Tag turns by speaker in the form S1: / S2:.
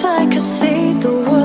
S1: if I could see the world.